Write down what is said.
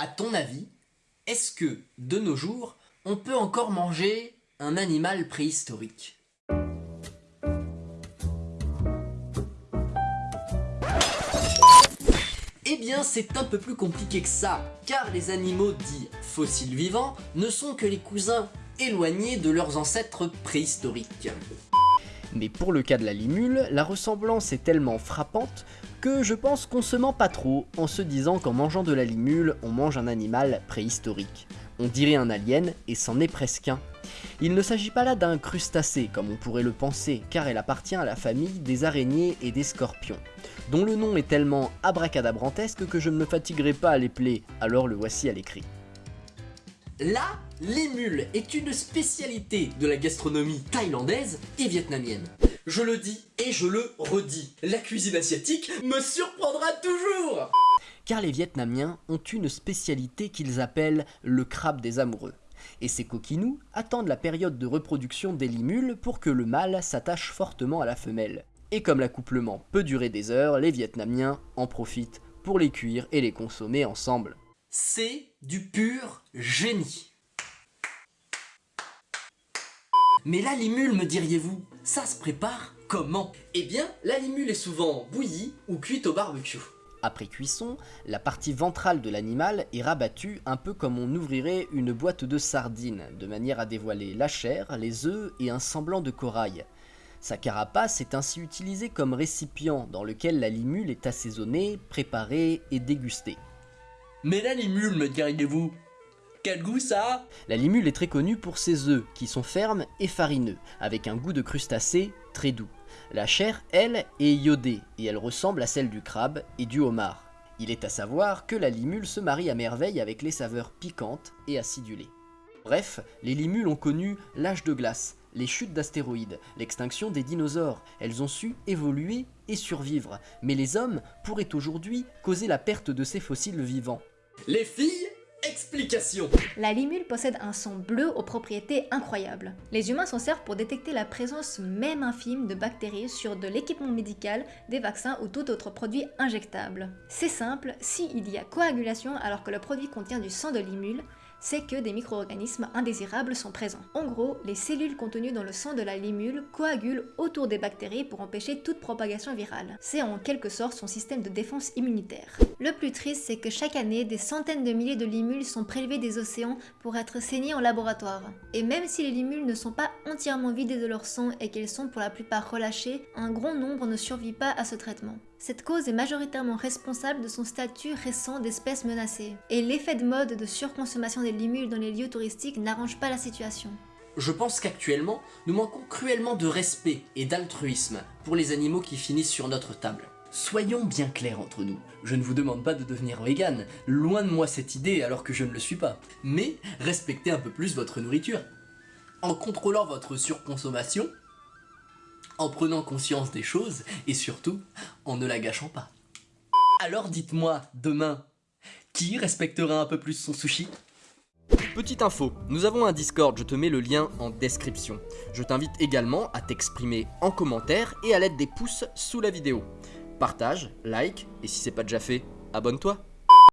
À ton avis, est-ce que, de nos jours, on peut encore manger un animal préhistorique? Eh bien, c'est un peu plus compliqué que ça, car les animaux dits fossiles vivants ne sont que les cousins éloignés de leurs ancêtres préhistoriques. Mais pour le cas de la limule, la ressemblance est tellement frappante que je pense qu'on se ment pas trop en se disant qu'en mangeant de la limule, on mange un animal préhistorique. On dirait un alien, et c'en est presque un. Il ne s'agit pas là d'un crustacé, comme on pourrait le penser, car elle appartient à la famille des araignées et des scorpions, dont le nom est tellement abracadabrantesque que je ne me fatiguerai pas à l'épeler, alors le voici à l'écrit. La limule est une spécialité de la gastronomie thaïlandaise et vietnamienne. Je le dis et je le redis, la cuisine asiatique me surprendra toujours car les Vietnamiens ont une spécialité qu'ils appellent le crabe des amoureux. Et ces coquinous attendent la période de reproduction des limules pour que le mâle s'attache fortement à la femelle. Et comme l'accouplement peut durer des heures, les Vietnamiens en profitent pour les cuire et les consommer ensemble. C'est du pur génie. Mais la limule, me diriez-vous, ça se prépare comment? Eh bien, la limule est souvent bouillie ou cuite au barbecue. Après cuisson, la partie ventrale de l'animal est rabattue un peu comme on ouvrirait une boîte de sardines, de manière à dévoiler la chair, les œufs et un semblant de corail. Sa carapace est ainsi utilisée comme récipient dans lequel la limule est assaisonnée, préparée et dégustée. Mais la limule, me diriez-vous? Quel goût ça La limule est très connue pour ses œufs, qui sont fermes et farineux, avec un goût de crustacé très doux. La chair, elle, est iodée, et elle ressemble à celle du crabe et du homard. Il est à savoir que la limule se marie à merveille avec les saveurs piquantes et acidulées. Bref, les limules ont connu l'âge de glace, les chutes d'astéroïdes, l'extinction des dinosaures, elles ont su évoluer et survivre, mais les hommes pourraient aujourd'hui causer la perte de ces fossiles vivants. Les filles Explication La limule possède un son bleu aux propriétés incroyables. Les humains s'en servent pour détecter la présence même infime de bactéries sur de l'équipement médical, des vaccins ou tout autre produit injectable. C'est simple, s'il y a coagulation alors que le produit contient du sang de limule, c'est que des micro-organismes indésirables sont présents. En gros, les cellules contenues dans le sang de la limule coagulent autour des bactéries pour empêcher toute propagation virale. C'est en quelque sorte son système de défense immunitaire. Le plus triste, c'est que chaque année, des centaines de milliers de limules sont prélevées des océans pour être saignées en laboratoire. Et même si les limules ne sont pas entièrement vidées de leur sang et qu'elles sont pour la plupart relâchées, un grand nombre ne survit pas à ce traitement. Cette cause est majoritairement responsable de son statut récent d'espèce menacée. Et l'effet de mode de surconsommation des limules dans les lieux touristiques n'arrange pas la situation. Je pense qu'actuellement, nous manquons cruellement de respect et d'altruisme pour les animaux qui finissent sur notre table. Soyons bien clairs entre nous, je ne vous demande pas de devenir vegan, loin de moi cette idée alors que je ne le suis pas, mais respectez un peu plus votre nourriture. En contrôlant votre surconsommation, en prenant conscience des choses et surtout en ne la gâchant pas. Alors dites-moi, demain, qui respectera un peu plus son sushi? Petite info, nous avons un Discord, je te mets le lien en description. Je t'invite également à t'exprimer en commentaire et à l'aide des pouces sous la vidéo. Partage, like, et si c'est pas déjà fait, abonne-toi